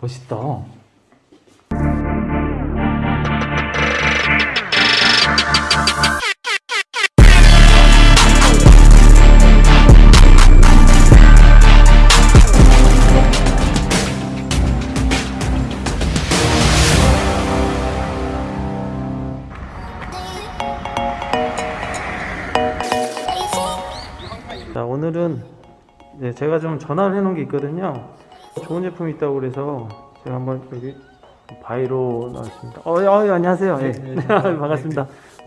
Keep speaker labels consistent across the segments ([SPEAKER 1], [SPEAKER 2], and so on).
[SPEAKER 1] 멋있다. 자 오늘은 네, 제가 좀 전화를 해 놓은 게 있거든요 좋은 제품이 있다고 그래서 제가 한번 여기 바로 나왔습니다. 어, 어 예, 안녕하세요. 예. 반갑습니다.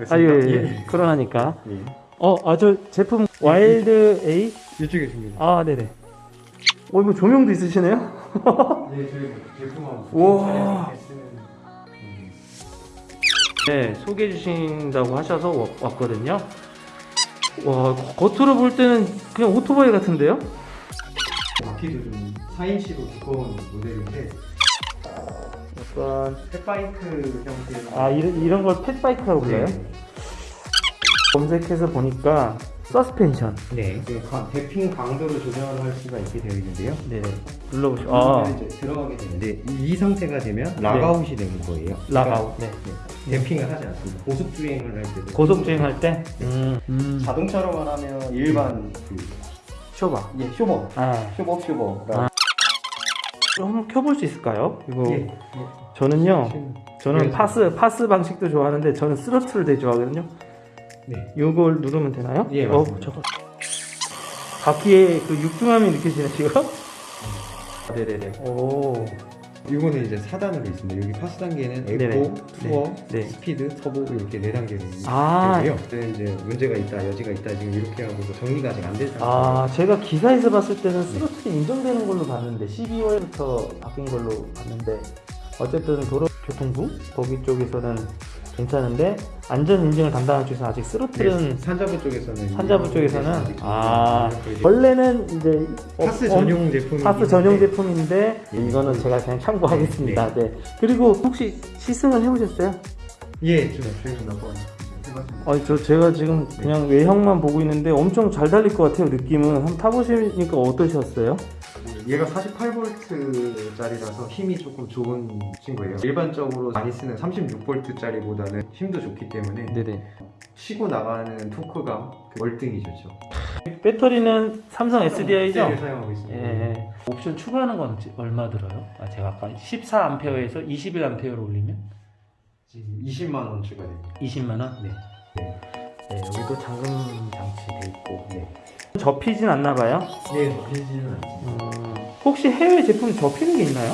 [SPEAKER 1] 아유 예, 예. 코로나니까. 어 아 저 제품 와일드 A
[SPEAKER 2] 이쪽에 있습니다.
[SPEAKER 1] 아 네네. 어 이거 조명도 있으시네요?
[SPEAKER 2] 네, 저희 제품하고
[SPEAKER 1] 우와. 네 소개해 주신다고 하셔서 와- 왔거든요. 와 겉으로 볼 때는 그냥 오토바이 같은데요
[SPEAKER 2] 바퀴도 좀 4인치로 두꺼운 모델인데
[SPEAKER 1] 약간
[SPEAKER 2] fat bike 형태의
[SPEAKER 1] 아 이런, 이런 걸 fat bike라고 불러요?
[SPEAKER 2] 네.
[SPEAKER 1] 검색해서 보니까 서스펜션
[SPEAKER 2] 네. damping 강도를 조절을 할 수가 있게 되어 있는데요.
[SPEAKER 1] 네 눌러보시고 아
[SPEAKER 2] 들어가게 되는데 이, 이 상태가 되면 lockout이 되는 거예요.
[SPEAKER 1] lockout 네.
[SPEAKER 2] 네. damping을 하지 않습니다. 고속 주행을 할 때도
[SPEAKER 1] 고속주행할 때 음, 음.
[SPEAKER 2] 자동차로 말하면 일반 그
[SPEAKER 1] 쇼바
[SPEAKER 2] 예, 쇼버,
[SPEAKER 1] 아
[SPEAKER 2] 쇼버 쇼버.
[SPEAKER 1] 아. 한번 켜볼 수 있을까요? 이거
[SPEAKER 2] 예.
[SPEAKER 1] 저는요 저는
[SPEAKER 2] 그래서-
[SPEAKER 1] PAS PAS 방식도 좋아하는데 저는 스로틀을 되게 좋아하거든요
[SPEAKER 2] 네.
[SPEAKER 1] 요걸 누르면 되나요?
[SPEAKER 2] 예,
[SPEAKER 1] 어,
[SPEAKER 2] 맞습니다.
[SPEAKER 1] 저거 바퀴의 그 육중함이 느껴지네 지금? 네네네 오
[SPEAKER 2] 이거는 이제 4단으로 있습니다. 여기 PAS 단계는 에코. 투어,
[SPEAKER 1] 네.
[SPEAKER 2] 스피드, 터보 이렇게 네 단계로
[SPEAKER 1] 아.
[SPEAKER 2] 되고요. 네, 이제 문제가 있다, 여지가 있다 지금 이렇게 하고 정리가 아직 안된 상태.
[SPEAKER 1] 아, 제가 기사에서 봤을 때는 스로틀이 인정되는 걸로 봤는데 12월부터 바뀐 걸로 봤는데 어쨌든 도로교통부 거기 쪽에서는 괜찮은데 안전 인증을 담당하는 쪽에서는 아직 스로틀은
[SPEAKER 2] 네, 산자부 쪽에서는
[SPEAKER 1] 산자부
[SPEAKER 2] 이-
[SPEAKER 1] 쪽에서는
[SPEAKER 2] 아
[SPEAKER 1] 원래는 이제
[SPEAKER 2] PAS
[SPEAKER 1] 어,
[SPEAKER 2] 전용 제품이
[SPEAKER 1] PAS 전용 제품인데 이거는 제가 그냥 참고하겠습니다. 네. 그리고 혹시 시승을 해보셨어요?
[SPEAKER 2] 예, 좀 해봤습니다.
[SPEAKER 1] 아, 저 제가 지금 그냥 외형만 보고 있는데 엄청 잘 달릴 것 같아요. 느낌은 한번 타보시니까 어떠셨어요?
[SPEAKER 2] 얘가 48V짜리라서 힘이 조금 좋은 친구예요. 일반적으로 많이 쓰는 36V짜리보다는 힘도 좋기 때문에
[SPEAKER 1] 네네.
[SPEAKER 2] 쉬고 나가는 토크가 그 월등히 좋죠.
[SPEAKER 1] 배터리는 삼성 SDI죠?
[SPEAKER 2] 를 사용하고 있습니다.
[SPEAKER 1] 예. 옵션 추가하는 건 얼마 들어요? 아, 제가 아까 14A에서 21A로 올리면
[SPEAKER 2] 지금 20만 원 추가됩니다.
[SPEAKER 1] 20만 원?
[SPEAKER 2] 네.
[SPEAKER 1] 네, 여기도 잠금 장치 돼 있고. 네. 접히진 않나 봐요.
[SPEAKER 2] 예, 접히지는 않습니다.
[SPEAKER 1] 음, 혹시 해외 제품 접히는 게 있나요?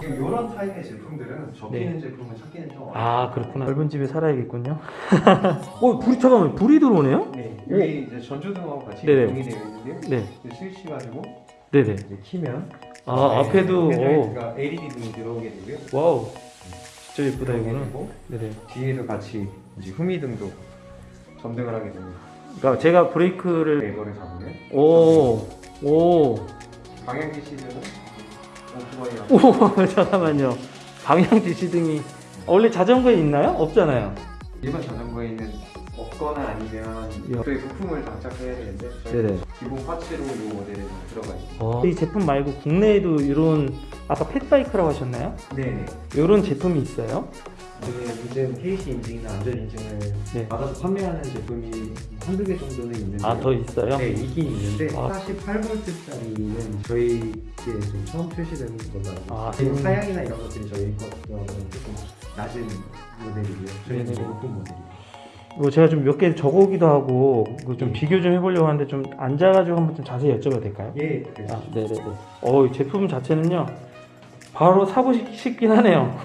[SPEAKER 2] 지금 이런 타입의 제품들은 접히는 제품을 찾기는 좀 어려워요.
[SPEAKER 1] 아 그렇구나. 넓은 집에 살아야겠군요. 어 불이 잠깐만 불이 들어오네요?
[SPEAKER 2] 네, 여기 이제 전조등하고 같이
[SPEAKER 1] 네네.
[SPEAKER 2] 연동이 되어 있는데요.
[SPEAKER 1] 네,
[SPEAKER 2] 이제 스위치 가지고
[SPEAKER 1] 네네.
[SPEAKER 2] 이제 키면
[SPEAKER 1] 아 앞에도 오,
[SPEAKER 2] 헤드라이트가 LED 등이 들어오게 되고요.
[SPEAKER 1] wow 진짜 예쁘다 이거는. 네네.
[SPEAKER 2] 뒤에도 같이 이제 후미등도 점등을 하게 됩니다.
[SPEAKER 1] 그러니까 제가 브레이크를
[SPEAKER 2] 레버를 잡으면
[SPEAKER 1] 오 오.
[SPEAKER 2] 방향 지시등은 오토바이랑
[SPEAKER 1] 오 잠깐만요. 방향 지시등이 원래 자전거에 있나요? 없잖아요.
[SPEAKER 2] 일반 자전거에는 없거나 아니면
[SPEAKER 1] 예.
[SPEAKER 2] 저희 부품을 장착해야 되는데
[SPEAKER 1] 네네.
[SPEAKER 2] 기본 파츠로 이 모델에 좀 들어가 있습니다.
[SPEAKER 1] 어. 이 제품 말고 국내에도 이런 아까 펫바이크라고 하셨나요?
[SPEAKER 2] 네네.
[SPEAKER 1] 이런 제품이 있어요?
[SPEAKER 2] 저희 인증 KC 인증이나 안전 인증을
[SPEAKER 1] 네.
[SPEAKER 2] 받아서 판매하는 제품이 한두 개 정도는 있는데
[SPEAKER 1] 아 더 있어요?
[SPEAKER 2] 네 있긴 있는데
[SPEAKER 1] 아.
[SPEAKER 2] 48V짜리는 저희에 좀 처음 출시된 걸로 알고
[SPEAKER 1] 아,
[SPEAKER 2] 있어요.
[SPEAKER 1] 음.
[SPEAKER 2] 사양이나 이런 것들이 저희 것과는 조금 낮은 모델이고요. 저희는. 좀 높은 모델이고.
[SPEAKER 1] 뭐 제가 좀 몇 개 적어오기도 하고 좀
[SPEAKER 2] 네.
[SPEAKER 1] 비교 좀 해보려고 하는데 좀 앉아가지고 한번 좀 자세히 여쭤봐도 될까요?
[SPEAKER 2] 예,
[SPEAKER 1] 아, 네네네. 어, 이 제품 자체는요, 바로 사고 싶- 싶긴 하네요.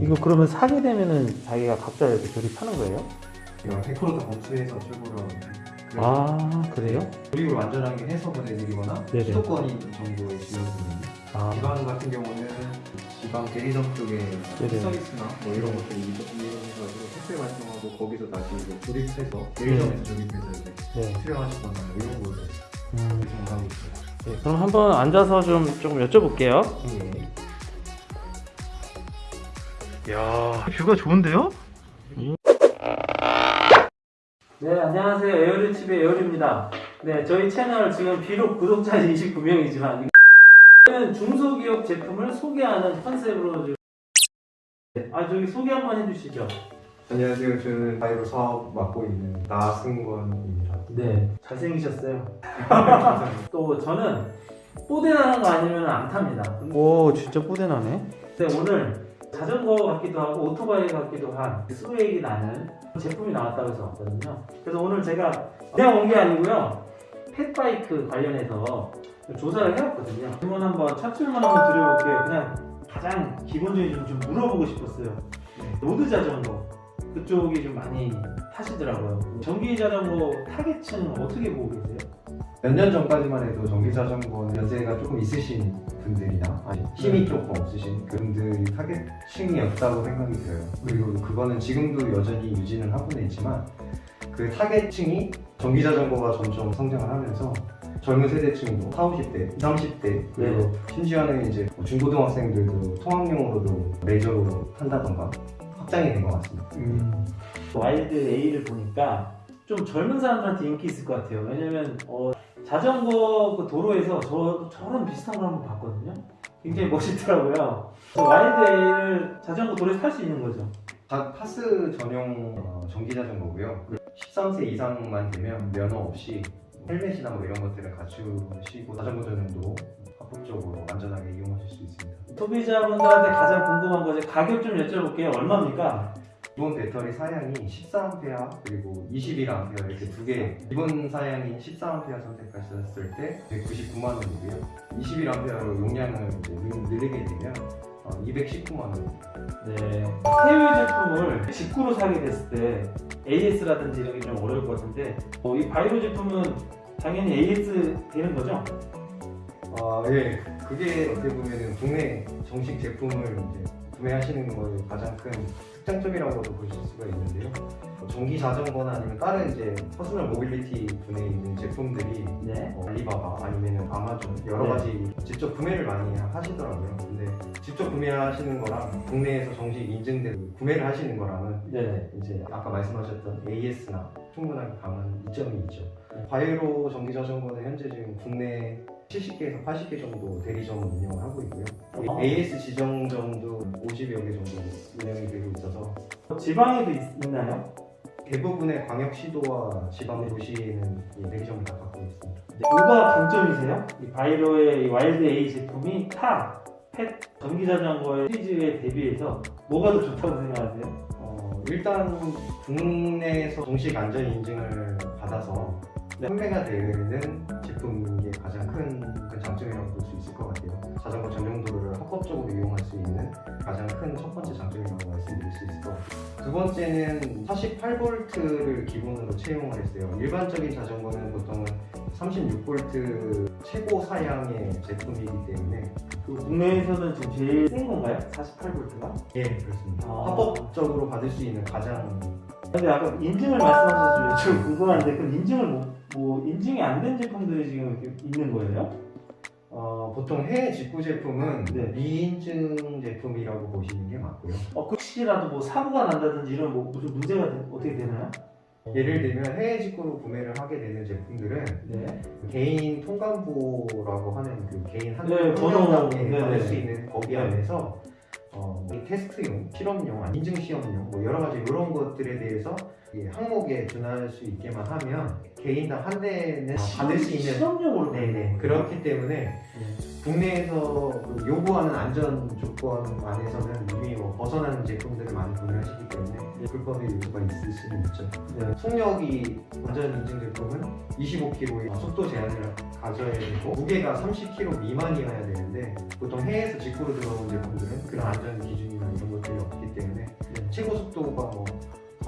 [SPEAKER 1] 이거 그러면 사게 되면은 자기가 각자 이렇게 조립하는 거예요?
[SPEAKER 2] 100%다 검수해서 출고를
[SPEAKER 1] 아, 그래요?
[SPEAKER 2] 조립을 완전하게 해서 보내드리거나
[SPEAKER 1] 네네.
[SPEAKER 2] 수도권이 정도의 지원입니다.
[SPEAKER 1] 아,
[SPEAKER 2] 지방 같은 경우는 지방 대리점 쪽에
[SPEAKER 1] 네네.
[SPEAKER 2] 서비스나 뭐 이런 것들 이용해가지고 택배 발송하고 거기서 다시 이제 조립해서 대리점에서 조립해서 이제
[SPEAKER 1] 네.
[SPEAKER 2] 수령하시거나 이런 거를
[SPEAKER 1] 음,
[SPEAKER 2] 정하고 있어요.
[SPEAKER 1] 네. 그럼 한번 앉아서 좀, 조금 여쭤볼게요.
[SPEAKER 2] 예.
[SPEAKER 1] 이야, 뷰가 좋은데요? 네, 안녕하세요. 에어리칩의 에어리입니다. 네, 저희 채널 지금 비록 구독자 29명이지만 저희는 중소기업 제품을 소개하는 컨셉으로 지금 아 저기 소개 한번 해주시죠.
[SPEAKER 2] 안녕하세요. 저는 바이로 사업 맡고 있는 나승권입니다.
[SPEAKER 1] 네, 잘생기셨어요. 또 저는 뽀대나는 거 아니면 안 탑니다. 오, 진짜 뽀대나네. 근데 오늘 자전거 같기도 하고 오토바이 같기도 한 스웨이기 나는 제품이 나왔다고 해서 왔거든요. 그래서 오늘 제가 그냥 온 게 아니고요. fat bike 관련해서 조사를 해왔거든요. 질문 한번 첫 질문 한번 드려볼게요. 그냥 가장 기본적인 좀, 좀 물어보고 싶었어요. 로드 자전거 그쪽이 좀 많이 타시더라고요. 전기 자전거 타겟층 어떻게 보고 계세요?
[SPEAKER 2] 몇 년 전까지만 해도 전기 자전거 연세가 조금 있으신 분들이나 아니, 힘이 조금 없으신 그분들이 타겟층이었다고 생각이 들어요. 그리고 그거는 지금도 여전히 유지는 하고는 있지만 그 타겟층이 전기 자전거가 점점 성장을 하면서 젊은 세대층도 40, 50대, 30대 그리고 심지어는 이제 뭐 중고등학생들도 통학용으로도 레저로 탄다던가 확장이 된 것 같습니다.
[SPEAKER 1] 와일드 A를 보니까 좀 젊은 사람들한테 인기 있을 것 같아요. 왜냐면 어, 자전거 그 도로에서 저 저런 비슷한 걸 한번 봤거든요. 굉장히 멋있더라고요. 그 와일드 A를 자전거 도로에서 탈 수 있는 거죠.
[SPEAKER 2] 다 파스 전용 어, 전기 자전거고요. 13세 이상만 되면 면허 없이 헬멧이나 뭐 이런 것들을 갖추시고 자전거 전용도 합법적으로 안전하게 이용하실 수 있습니다.
[SPEAKER 1] 소비자분들한테 가장 궁금한 거죠. 가격 좀 여쭤볼게요. 얼마입니까?
[SPEAKER 2] 기본 배터리 사양이 14A 그리고 21A 이렇게 두 개 기본 사양인 14A 선택하셨을 때 199만 원이고요. 21A로 용량을 이제 늘- 늘리게 되면 219만 원.
[SPEAKER 1] 네. 해외 제품을 직구로 사게 됐을 때 AS라든지 이런 게 좀 어려울 것 같은데 어, 이 바이로 제품은 당연히 AS 되는 거죠?
[SPEAKER 2] 아, 예. 그게 어떻게 보면은 국내 정식 제품을 이제 구매하시는 거의 가장 큰 특장점이라고도 보실 수가 있는데요. 뭐 전기 자전거나 아니면 다른 이제 personal mobility 분에 있는 제품들이
[SPEAKER 1] 네.
[SPEAKER 2] 뭐 알리바바 아니면 아마존 여러
[SPEAKER 1] 네.
[SPEAKER 2] 가지 직접 구매를 많이 하시더라고요. 근데 직접 구매하시는 거랑 국내에서 정식 인증된 구매를 하시는 거랑은
[SPEAKER 1] 네.
[SPEAKER 2] 이제 아까 말씀하셨던 AS나 충분하게 강한 이점이 있죠. 바이로 전기 자전거는 현재 지금 국내 70개에서 80개 정도 대리점 운영을 하고 있고요.
[SPEAKER 1] 어.
[SPEAKER 2] AS 지정점도 50여 개 정도 운영이 되고 있어서
[SPEAKER 1] 지방에도 있, 있나요?
[SPEAKER 2] 대부분의 광역시도와 지방도시에는 이 대리점을 다 갖고 있습니다.
[SPEAKER 1] 뭐가 강점이세요? 이 바이로의 이 와일드 A 제품이 타, fat, 전기 자전거의 시리즈에 대비해서 뭐가 더 좋다고 생각하세요?
[SPEAKER 2] 어, 일단 국내에서 정식 안전 인증을 받아서 판매가 되는 제품인 게 가장 큰, 큰 장점이라고 볼 수 있을 것 같아요. 자전거 전용 도로를 합법적으로 이용할 수 있는 가장 큰 첫 번째 장점이라고 말씀드릴 수 있을 것 같아요. 두 번째는 48V를 기본으로 채용을 했어요. 일반적인 자전거는 보통은 36V 최고 사양의 제품이기 때문에
[SPEAKER 1] 그 국내에서는 지금 제일 센 건가요? 48V가?
[SPEAKER 2] 예 그렇습니다.
[SPEAKER 1] 아.
[SPEAKER 2] 합법적으로 받을 수 있는 가장
[SPEAKER 1] 근데 아까 인증을 말씀하셔서 좀 궁금한데 그럼 인증을 뭐, 뭐 인증이 안 된 제품들이 지금 이렇게 있는 거예요?
[SPEAKER 2] 어, 보통 해외 직구 제품은
[SPEAKER 1] 네.
[SPEAKER 2] 미인증 제품이라고 보시는 게 맞고요.
[SPEAKER 1] 어, 그 혹시라도 뭐 사고가 난다든지 이런 뭐 무슨 문제가 되- 어떻게 되나요?
[SPEAKER 2] 예를 들면 해외 직구로 구매를 하게 되는 제품들은
[SPEAKER 1] 네.
[SPEAKER 2] 개인 통관부라고 하는 그 개인 한
[SPEAKER 1] 네, 번호.
[SPEAKER 2] 명당에
[SPEAKER 1] 네,
[SPEAKER 2] 받을
[SPEAKER 1] 네.
[SPEAKER 2] 수 있는 거기
[SPEAKER 1] 네.
[SPEAKER 2] 안에서 어, 이 테스트용, 실험용, 인증 시험용 뭐 여러 가지 이런 것들에 대해서 이 항목에 준할 수 있게만 하면 개인당 한 대는 받을 수 있는
[SPEAKER 1] 실험용으로
[SPEAKER 2] 네네 그렇기 때문에
[SPEAKER 1] 네.
[SPEAKER 2] 국내에서 그 요구하는 안전 조건 안에서는 이미 뭐 벗어나는 제품들을 많이 구매하시기 때문에 불법의 요구가 있을 수는 있죠.
[SPEAKER 1] 네.
[SPEAKER 2] 속력이 안전 인증 제품은 25km의 속도 제한을 가져야 되고 무게가 30kg 미만이어야 되는데 보통 해외에서 직구로 들어온 제품들은 그런 안전 기준이나 이런 것들이 없기 때문에 최고 속도가 뭐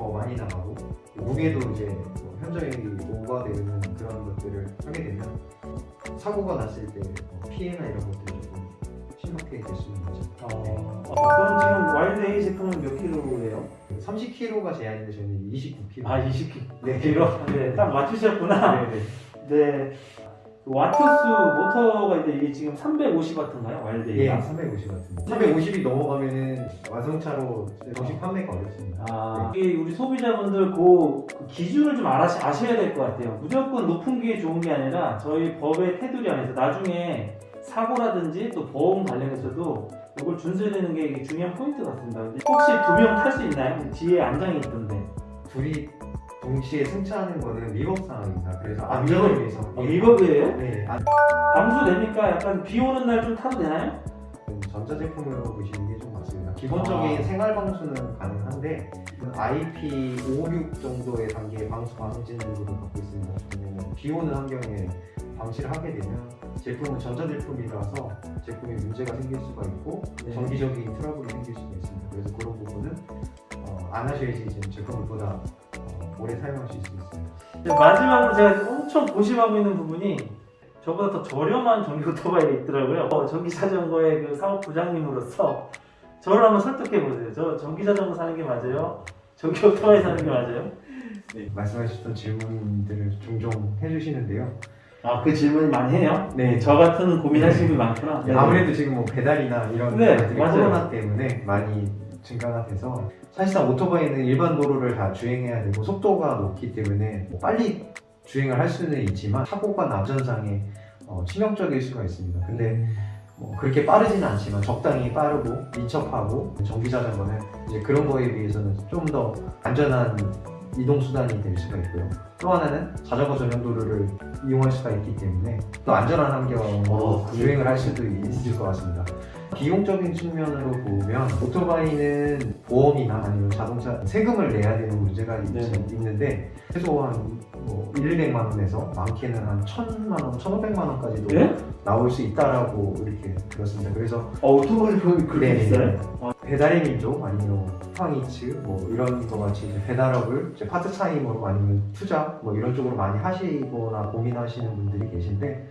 [SPEAKER 2] 더 많이 나가고 무게도 이제 뭐 현저히 오버되는 그런 것들을 하게 되면 사고가 났을 때뭐 피해나 이런 것들이 조금 심각하게 될 수 있는 거죠.
[SPEAKER 1] 어, 어, 그럼 지금 와일드 A 제품은 몇 킬로예요?
[SPEAKER 2] 30kg가 제한인데 저는 29kg.
[SPEAKER 1] 아 20킬로.
[SPEAKER 2] 네.
[SPEAKER 1] 네, 딱 맞추셨구나.
[SPEAKER 2] 네네.
[SPEAKER 1] 네. 그 와트수 모터가 이제 이게 지금 350와트인가요? 와일드
[SPEAKER 2] 예,
[SPEAKER 1] A가?
[SPEAKER 2] 350 같은데. 350이 넘어가면은 완성차로 정식 판매가 어렵습니다.
[SPEAKER 1] 아, 이게 우리 소비자분들 그, 그 기준을 좀 알아, 아셔야 될 것 같아요. 무조건 높은 게 좋은 게 아니라 저희 법의 테두리 안에서 나중에 사고라든지 또 보험 관련해서도 이걸 준수해야 되는 게 중요한 포인트 같습니다. 근데 혹시 두 명 탈 수 있나요? 뒤에 안장이 있던데.
[SPEAKER 2] 둘이 동시에 승차하는 거는 위법 상황입니다. 그래서
[SPEAKER 1] 아,
[SPEAKER 2] 안전을
[SPEAKER 1] 위법?
[SPEAKER 2] 위해서
[SPEAKER 1] 아, 위법이에요?
[SPEAKER 2] 네, 안-
[SPEAKER 1] 방수 됩니까? 약간 비 오는 날 좀 타도 되나요?
[SPEAKER 2] 전자제품으로 보시는 게 좀 맞습니다. 기본적인
[SPEAKER 1] 아.
[SPEAKER 2] 생활 방수는 가능한데 IP56 정도의 단계의 방수 방진으로 갖고 있습니다. 왜냐면 비 오는 환경에 방치를 하게 되면 제품은 전자제품이라서 제품에 문제가 생길 수가 있고
[SPEAKER 1] 네.
[SPEAKER 2] 정기적인 트러블이 생길 수가 있습니다. 그래서 그런 부분은 어, 안 하셔야지 제품을 보다 어, 오래 사용하실 수 있습니다.
[SPEAKER 1] 마지막으로 제가 엄청 고심하고 있는 부분이 저보다 더 저렴한 전기 오토바이가 있더라고요. 어, 전기 자전거의 그 사업 부장님으로서 저를 한번 설득해 보세요. 저 전기 자전거 사는 게 맞아요? 전기 오토바이 사는 게 맞아요?
[SPEAKER 2] 말씀하셨던 질문들을 종종 해주시는데요.
[SPEAKER 1] 아 그 질문 많이 해요?
[SPEAKER 2] 네.
[SPEAKER 1] 저 같은 고민하시는 분이 많구나. 네.
[SPEAKER 2] 아무래도 지금 뭐 배달이나 이런
[SPEAKER 1] 네.
[SPEAKER 2] 코로나 때문에 많이 증가가 돼서 사실상 오토바이는 일반 도로를 다 주행해야 되고 속도가 높기 때문에 뭐 빨리 주행을 할 수는 있지만 사고가 안전상에 어, 치명적일 수가 있습니다. 근데 뭐 그렇게 빠르지는 않지만 적당히 빠르고 민첩하고 전기 자전거는 이제 그런 거에 비해서는 좀 더 안전한 이동 수단이 될 수가 있고요. 또 하나는 자전거 전용 도로를 이용할 수가 있기 때문에 또 안전한 환경으로
[SPEAKER 1] 어?
[SPEAKER 2] 주행을 할 수도 있을 것 같습니다. 비용적인 측면으로 보면 오토바이는 보험이나 아니면 자동차 세금을 내야 되는 문제가 있,
[SPEAKER 1] 네.
[SPEAKER 2] 있는데 최소한 뭐 1, 200만 원에서 많게는 한 1000만 원, 1500만 원까지도
[SPEAKER 1] 예?
[SPEAKER 2] 나올 수 있다라고 이렇게 들었습니다. 그래서
[SPEAKER 1] 어, 오토바이 보면 그렇게
[SPEAKER 2] 네.
[SPEAKER 1] 비싸요? 어,
[SPEAKER 2] 배달의 민족 아니면 쿠팡이츠 뭐 이런 거 같이 이제 배달업을 이제 파트타임으로 아니면 투자 뭐 이런 쪽으로 많이 하시거나 고민하시는 분들이 계신데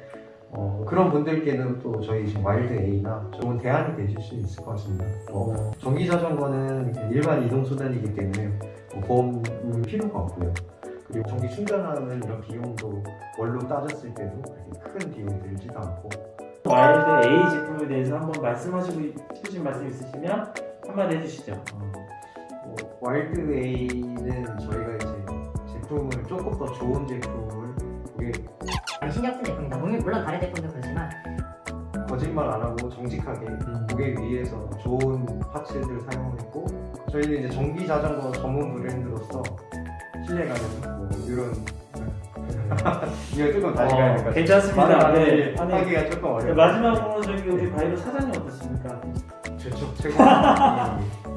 [SPEAKER 2] 어, 그런 분들께는 또 저희 지금 와일드 A나 좋은 대안이 되실 수 있을 것 같습니다. 어, 전기 자전거는 일반 이동 수단이기 때문에 뭐 보험은 필요가 없고요. 그리고 전기 충전하는 이런 비용도 월로 따졌을 때도 그렇게 큰 비용이 들지도 않고
[SPEAKER 1] 와일드 A 제품에 대해서 한번 말씀하시고 싶으신 말씀 있으시면 한마디 해주시죠. 어.
[SPEAKER 2] 뭐, 와일드 A는 저희가 이제 제품을 조금 더 좋은 제품을 고객
[SPEAKER 3] 신경 쓴 제품이다. 물론 다른 제품도 그렇지만
[SPEAKER 2] 거짓말 안 하고 정직하게
[SPEAKER 1] 음.
[SPEAKER 2] 고객 위해서 좋은 파츠들을 사용했고 저희는 이제 전기 자전거 전문 브랜드로서 신뢰가는 뭐 이런 이거 조금 다시 가야 될것
[SPEAKER 1] 어,
[SPEAKER 2] 같아요.
[SPEAKER 1] 괜찮습니다. 네. 아니,
[SPEAKER 2] 하기가 조금
[SPEAKER 1] 네,
[SPEAKER 2] 어려워요.
[SPEAKER 1] 마지막으로 저기 우리 바이로 사장님 어떻습니까?
[SPEAKER 2] 최초 최고.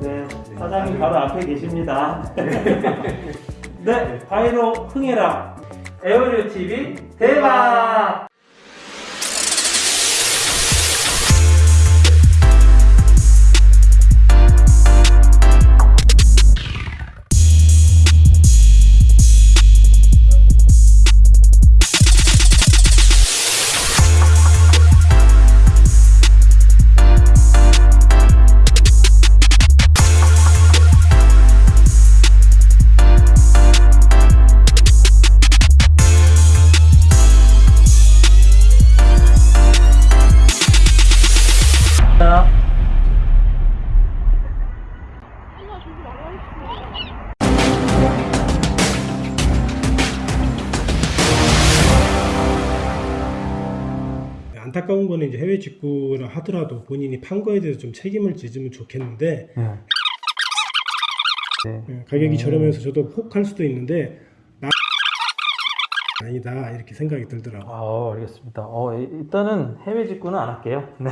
[SPEAKER 2] 예,
[SPEAKER 1] 네,
[SPEAKER 2] 네,
[SPEAKER 1] 사장님 바로 앞에 계십니다. 네, 바이로 흥해라. 에어리어 TV 대박!
[SPEAKER 4] 안타까운 거는 이제 해외 직구를 하더라도 본인이 판 거에 대해서 좀 책임을 지으면 좋겠는데
[SPEAKER 1] 네. 네.
[SPEAKER 4] 예, 가격이
[SPEAKER 1] 음.
[SPEAKER 4] 저렴해서 저도 혹할 수도 있는데 나 아니다 이렇게 생각이 들더라고.
[SPEAKER 1] 아, 알겠습니다. 어, 이- 일단은 해외 직구는 안 할게요. 네.